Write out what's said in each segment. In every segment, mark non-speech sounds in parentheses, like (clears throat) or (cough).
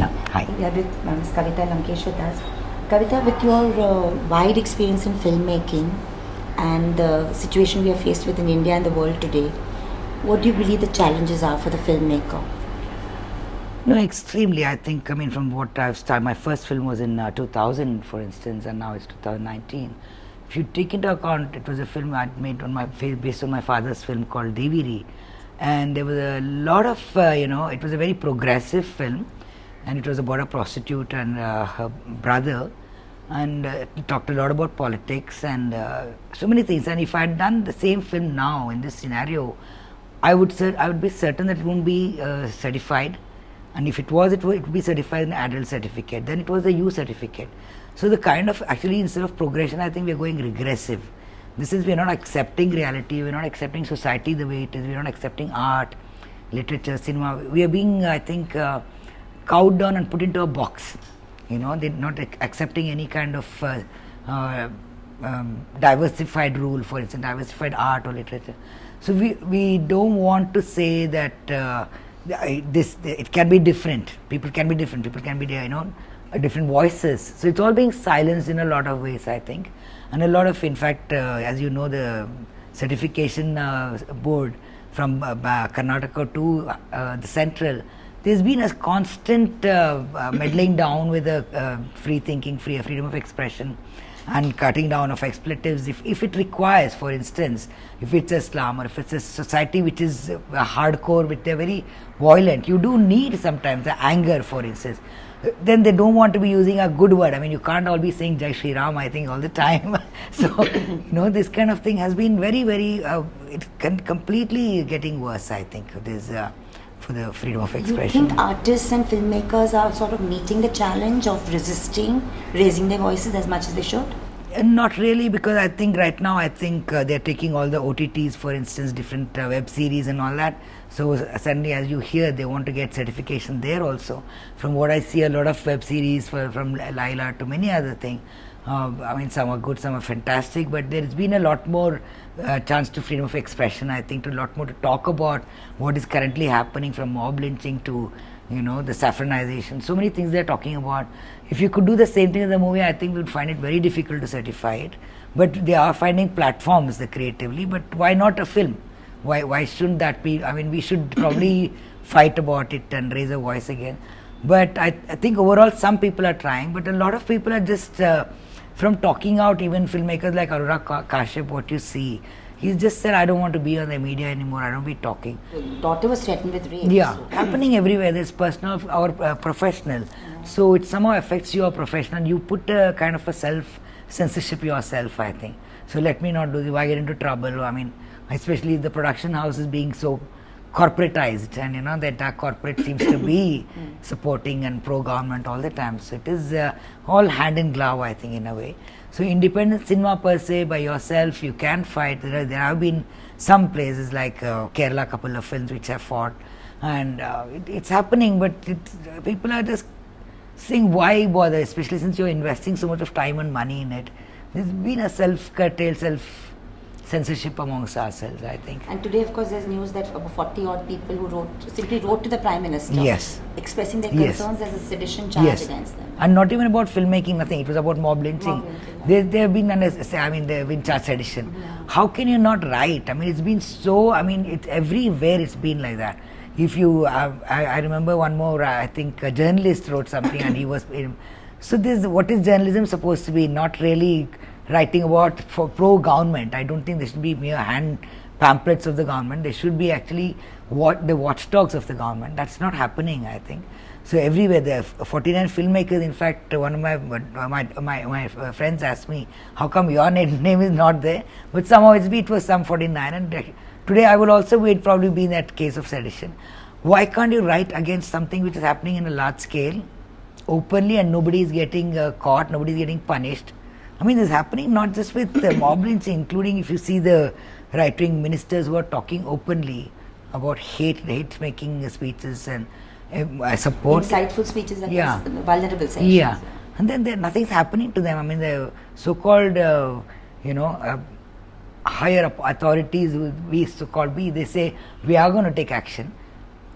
Hi. Hi. We are with Ms. Kavita Lankeshwar Das. Kavita, with your uh, wide experience in filmmaking and the situation we are faced with in India and the world today, what do you believe the challenges are for the filmmaker? No, extremely. I think, I mean, from what I've started, my first film was in uh, 2000, for instance, and now it's 2019. If you take into account, it was a film I'd made on my based on my father's film called Deveeri, and there was a lot of, uh, you know, it was a very progressive film, and it was about a prostitute and uh, her brother, and uh, talked a lot about politics and uh, so many things. And if I had done the same film now in this scenario, I would cer- I would be certain that it wouldn't be uh, certified. And if it was it would, it would be certified an adult certificate. Then it was a u certificate. So the kind of actually instead of progression i think we are going regressive. This is we are not accepting reality. We are not accepting society the way it is. We are not accepting art literature cinema. We are being i think uh, cowed down and put into a box. You know they're not ac- accepting any kind of uh, uh, um, diversified rule for instance diversified art or literature. So we we don't want to say that uh, this it can be different. People can be different. People can be you know different voices. So it's all being silenced in a lot of ways i think. And a lot of in fact uh, as you know the certification uh, board from uh, karnataka to the central there's been a constant uh, uh, meddling down with the uh, free thinking free freedom of expression and cutting down of expletives. If, if it requires for instance if it's islam or if it's a society which is uh, hardcore which they're very violent you do need sometimes the anger for instance. Then they don't want to be using a good word. I mean you can't all be saying jai shri ram i think all the time. (laughs) So you know this kind of thing has been very very uh, it can completely getting worse i think. Uh, for the freedom of You expression think artists and filmmakers are sort of meeting the challenge of resisting raising their voices as much as they should? Uh, Not really, because I think right now I think uh, they're taking all the OTTs, for instance, different uh, web series and all that. So uh, suddenly, as you hear, they want to get certification there also. From what I see, a lot of web series for, from Leila to many other things. Uh, I mean, some are good, some are fantastic, but there's been a lot more uh, chance to freedom of expression. I think to a lot more to talk about what is currently happening from mob lynching to you know the saffronization. So many things they're talking about. If you could do the same thing in the movie i think we would find it very difficult to certify it. But they are finding platforms the creatively but why not a film? Why why shouldn't that be i mean we should (clears throat) probably fight about it and raise a voice again. But i, I think overall some people are trying but a lot of people are just uh, from talking out even filmmakers like Anurag Ka- Kashyap what you see he just said i don't want to be on the media anymore i don't be talking daughter was threatened with rape. yeah, so- happening everywhere. There's personal or uh, professional. So it somehow affects your professional. You put a kind of a self censorship yourself, I think. So let me not do this. Why get into trouble? I mean, especially the production house is being so corporatized, and you know the entire corporate seems to be (coughs) supporting and pro-government all the time. So it is uh, all hand in glove, I think, in a way. So independent cinema per se by yourself, you can fight. There, are, there have been some places like uh, Kerala, couple of films which have fought, and uh, it, it's happening. But it, people are just saying, why bother? Especially since you're investing so much of time and money in it. There's been a self-curtailed, self-censorship amongst ourselves. I think. And today, of course, there's news that about 40 odd people who wrote simply wrote to the Prime Minister Yes. expressing their Yes. concerns as a sedition charge yes, against them. and not even about filmmaking. Nothing. It was about mob lynching. Mob lynching, yeah. There, there have been. I mean, they have been charge sedition. How can you not write? I mean, it's been so. I mean, it's everywhere. It's been like that. If you, uh, I, I remember one more. uh, I think a journalist wrote something, and he was. (coughs) So this, what is journalism supposed to be? Not really writing about for pro government. I don't think there should be mere hand pamphlets of the government. They should be actually what the watchdogs of the government. That's not happening. I think. So everywhere there are 49 filmmakers. In fact, one of my my my, my friends asked me, "How come your name, (laughs) name is not there?" But somehow it's be it was some 49. And today I will also be probably be in that case of sedition. Why can't you write against something which is happening in a large scale, openly, and nobody is getting uh, caught, nobody is getting punished? I mean, this is happening not just with uh, (coughs) mob lynching, including if you see the right wing ministers who are talking openly about hate, hate making speeches and um, I support. Insightful speeches like Yeah. vulnerable sections. Yeah, and then there, nothing's happening to them. I mean, the so-called, uh, you know, uh, higher up authorities, we so-called we, they say we are going to take action,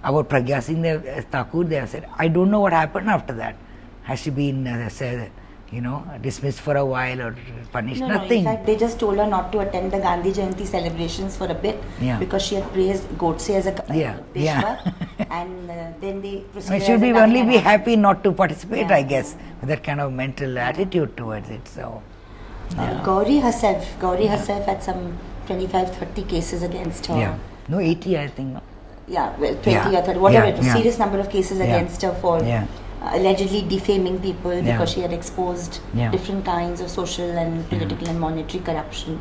about Pragya Singh uh, Thakur, they have said, I don't know what happened after that. Has she been, uh, said, you know, dismissed for a while or punished? No, Nothing. No, in fact, they just told her not to attend the Gandhi Jayanti celebrations for a bit Yeah. because she had praised Godse as a uh, Yeah, yeah. (laughs) And uh, then they I mean, should be only be happy not to participate, Yeah, I guess, with that kind of mental attitude towards it. So, Uh, Gauri herself, Gauri herself had some 25, 30 cases against her. yeah. No, 80, I think. No? Yeah, well, 20 Yeah, or 30, whatever yeah, it was, yeah. serious number of cases Yeah. against her for Yeah. uh, allegedly defaming people Yeah. because she had exposed Yeah. different kinds of social and political and monetary corruption.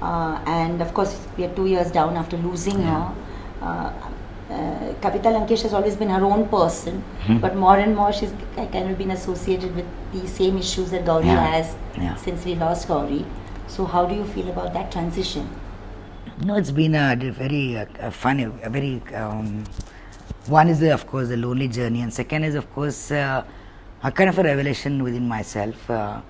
Uh, and of course, we are two years down after losing Yeah. her. Uh, uh, Kavita Lankesh has always been her own person, Hmm. but more and more she's kind of been associated with the same issues that Gauri Yeah. has Yeah. since we lost Gauri. So, how do you feel about that transition? No, it's been a very funny, a very. Um, one is, of course, the lonely journey, and second is, of course, uh, a kind of a revelation within myself. Uh,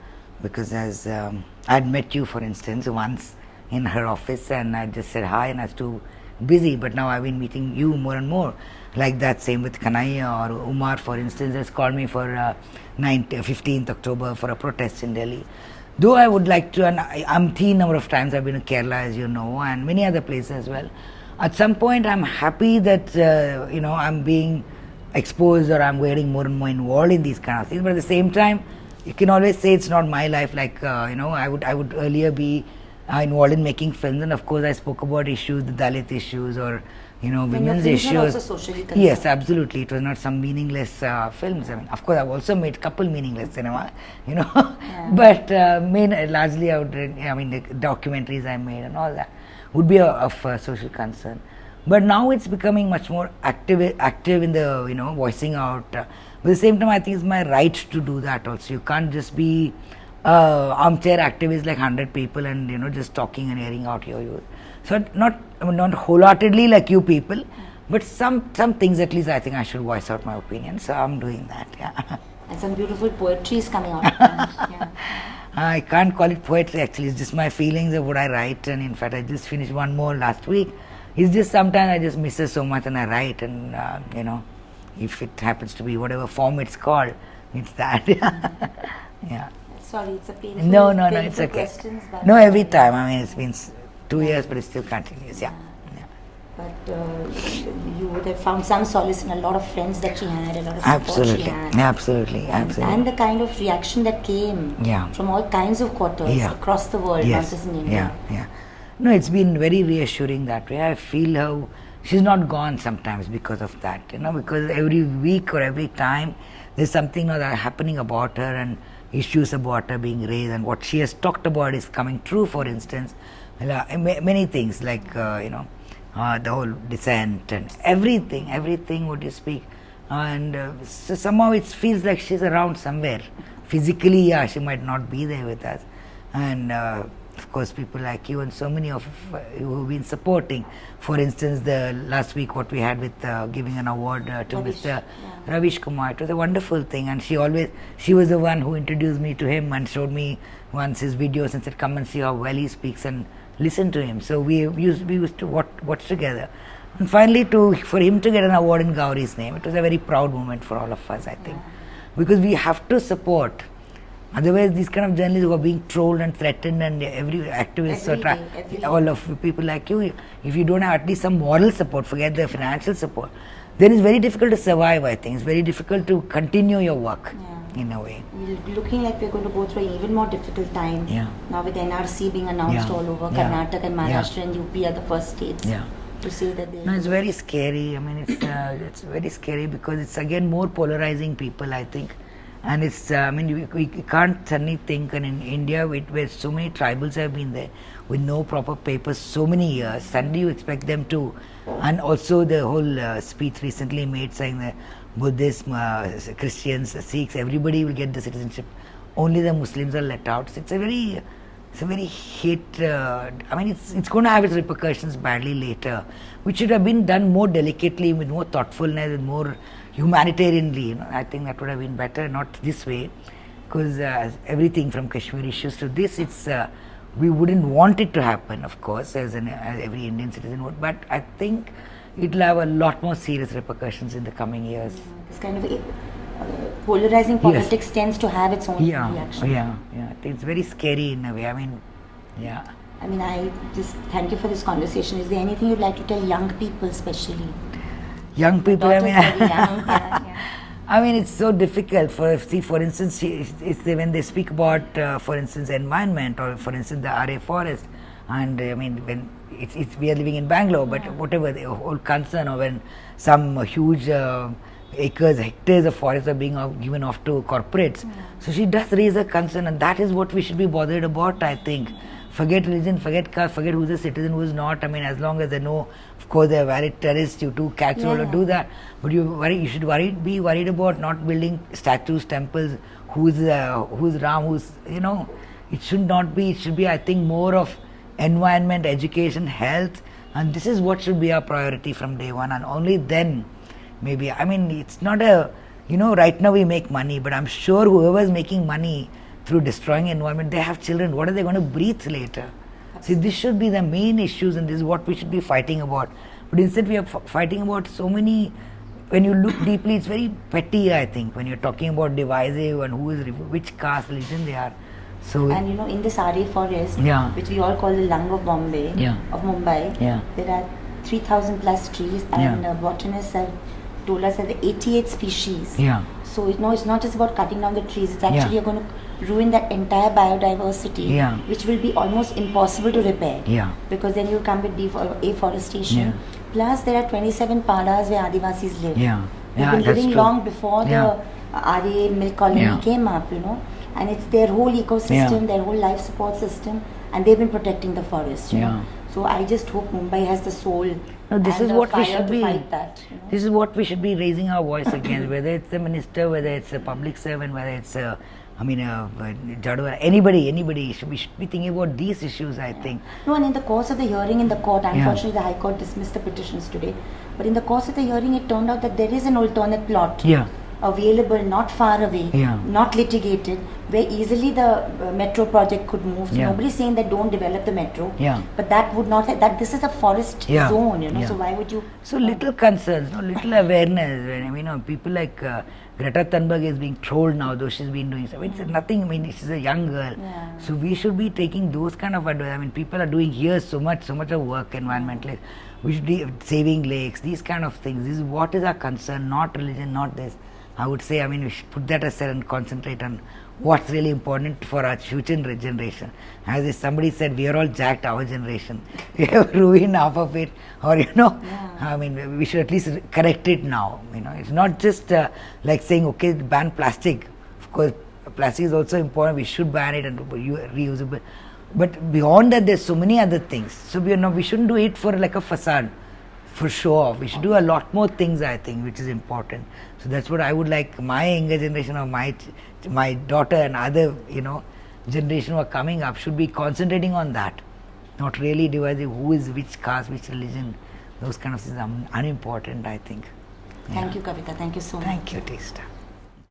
because as um, I had met you, for instance, once in her office, and I just said hi, and I was too busy. But now I've been meeting you more and more. Like that, same with Kanhaiya or Umar, for instance, has called me for uh, 9th, 15th October for a protest in Delhi. Though I would like to, and I'm umpteen number of times I've been to Kerala, as you know, and many other places as well. At some point, I'm happy that uh, you know I'm being exposed or I'm getting more and more involved in these kind of things. But at the same time, you can always say it's not my life. Like uh, you know, I would I would earlier be uh, involved in making films, and of course, I spoke about issues, the Dalit issues, or you know, And women's issues. also socially. Yes, absolutely. It was not some meaningless uh, films. I mean, of course, I've also made couple meaningless cinema, (laughs) you know. but uh, main largely, I would. I mean, the documentaries I made and all that would be a, of uh, social concern. But now it's becoming much more active, active in the you know voicing out. Uh, but at the same time, I think it's my right to do that. Also, you can't just be uh, armchair activist like hundred people and you know just talking and airing out your views. So not I mean, not wholeheartedly like you people, but some some things at least I think I should voice out my opinion. So I'm doing that. Yeah. And some beautiful poetry is coming out. (laughs) yeah. I can't call it poetry actually. It's just my feelings of what I write, and in fact, I just finished one more last week. It's just sometimes I just miss it so much, and I write, and uh, you know, if it happens to be whatever form it's called, it's that. (laughs) yeah. Sorry, it's a painful, No, no, no, it's okay. No, every time. I mean, it's been two years, but it still continues. Yeah. But uh, you would have found some solace in a lot of friends that she had, a lot of support she Absolutely. had. Absolutely. And, Absolutely. and the kind of reaction that came Yeah. from all kinds of quarters Yeah. across the world, not just in India. Yeah, yeah. No, it's been very reassuring that way. I feel how she's not gone sometimes because of that, you know, because every week or every time there's something or other happening about her and issues about her being raised and what she has talked about is coming true, for instance. Uh, ma- Many things like, uh, you know, uh, the whole dissent and everything, everything what you speak. And uh, so somehow it feels like she's around somewhere. Physically, yeah, she might not be there with us. And uh, of course, people like you and so many of uh, you who've been supporting. For instance, the last week what we had with uh, giving an award uh, to Ravish, Mr. yeah. Ravish Kumar. It was a wonderful thing, and she always she was the one who introduced me to him and showed me once his videos and said, "Come and see how well he speaks and listen to him." So we used we used to watch, watch together, and finally to for him to get an award in Gauri's name, it was a very proud moment for all of us, I think, because we have to support. Otherwise, these kind of journalists who are being trolled and threatened, and every activist Every or tra- day, all of people like you, if you don't have at least some moral support, forget the financial support, then it's very difficult to survive. I think it's very difficult to continue your work Yeah. In a way. We're looking like we're going to go through an even more difficult time. Yeah. Now with NRC being announced Yeah. all over, Yeah. Karnataka and Yeah. Maharashtra and UP are the first states Yeah. to say that they. No, it's very scary. I mean, it's uh, it's very scary because it's again more polarizing people. I think, and it's uh, I mean we, we can't suddenly think. And in India, with, where so many tribals have been there with no proper papers so many years, suddenly you expect them to, and also the whole uh, speech recently made saying that Buddhists, uh, Christians, Sikhs, everybody will get the citizenship. Only the Muslims are let out. So it's a very it's a very hate. Uh, I mean, it's it's going to have its repercussions badly later, which should have been done more delicately, with more thoughtfulness, and more humanitarianly. You know, I think that would have been better, not this way, because uh, everything from Kashmir issues to this, it's uh, we wouldn't want it to happen, of course, as, an, as every Indian citizen would. But I think it'll have a lot more serious repercussions in the coming years. This kind of uh, polarizing politics tends to have its own Yeah, reaction. yeah, yeah. It's very scary in a way. I mean, yeah. I mean, I just thank you for this conversation. Is there anything you'd like to tell young people, especially? Young people, I mean, young, (laughs) yeah, yeah. I mean, it's so difficult for see, for instance, she- it's, it's when they speak about, uh, for instance, environment or for instance the Aarey forest, and I mean when it's, it's we are living in Bangalore, but whatever the whole concern or when some huge uh, acres, hectares of forests are being off, given off to corporates, so she does raise a concern, and that is what we should be bothered about. I think. Forget religion, forget caste, forget who's a citizen, who's not. I mean, as long as they know, of course, they're valid terrorists. You do catch Yeah, hold or do that. But you worry, you should worry, be worried about not building statues, temples. Who's uh, who's Ram? Who's you know? It should not be. It should be, I think, more of environment, education, health, and this is what should be our priority from day one. And only then, maybe. I mean, it's not a. You know, right now we make money, but I'm sure whoever's making money through destroying environment, they have children. What are they going to breathe later? See, this should be the main issues, and this is what we should be fighting about. But instead, we are f- fighting about so many. When you look deeply, it's very petty. I think when you're talking about divisive and who is which caste, religion they are. So And you know, in the Aarey forest, Yeah. which we all call the lung of Bombay, Yeah. of Mumbai, Yeah. there are 3,000 plus trees, and uh, botanists have told us that there are 88 species. yeah, So you know, it's not just about cutting down the trees. It's Yeah. actually you're going to ruin that entire biodiversity, Yeah. which will be almost impossible to repair. yeah, Because then you come with defo- afforestation. Yeah. Plus, there are 27 padas where Adivasis live. yeah, They've yeah. been living true. long before Yeah. the Aarey milk colony Yeah. came up, you know, and it's their whole ecosystem, Yeah. their whole life support system, and they've been protecting the forest. Yeah. know? So I just hope Mumbai has the soul. No, this and is the what we should be. That, you know? This is what we should be raising our voice against, whether it's the minister, whether it's a public servant, whether it's a, I mean, uh, a, a anybody, anybody. Should, we should be thinking about these issues. I think. No, and in the course of the hearing in the court, Yeah. unfortunately, the High Court dismissed the petitions today. But in the course of the hearing, it turned out that there is an alternate plot Yeah. Available, not far away, Yeah. not litigated, where easily the uh, metro project could move. So Yeah. nobody's saying that don't develop the metro. Yeah. But that would not. That this is a forest Yeah. zone, you know. Yeah. So why would you? So little concerns, no, little awareness. When, I mean, you know, people like uh, Greta Thunberg is being trolled now, though she's been doing. So it's nothing. I mean, she's a young girl. Yeah. So we should be taking those kind of advice. I mean, people are doing here so much, so much of work, environmentally. We should be saving lakes, these kind of things. This is what is our concern, not religion, not this. I would say, I mean, we should put that aside and concentrate on what's really important for our future generation. As if somebody said, we are all jacked, our generation. (laughs) We have ruined half of it, or you know, Yeah. I mean, we should at least correct it now. You know, it's not just uh, like saying, okay, ban plastic. Of course, plastic is also important. We should ban it and reusable. But beyond that, there's so many other things. So we are not, we shouldn't do it for like a facade, for show off. We should do a lot more things, I think, which is important. So that's what I would like my younger generation or my my daughter and other you know generation who are coming up should be concentrating on that, not really dividing who is which caste, which religion. Those kind of things are unimportant, I think. Thank you, Kavita. Thank you so much. Thank you, Teesta.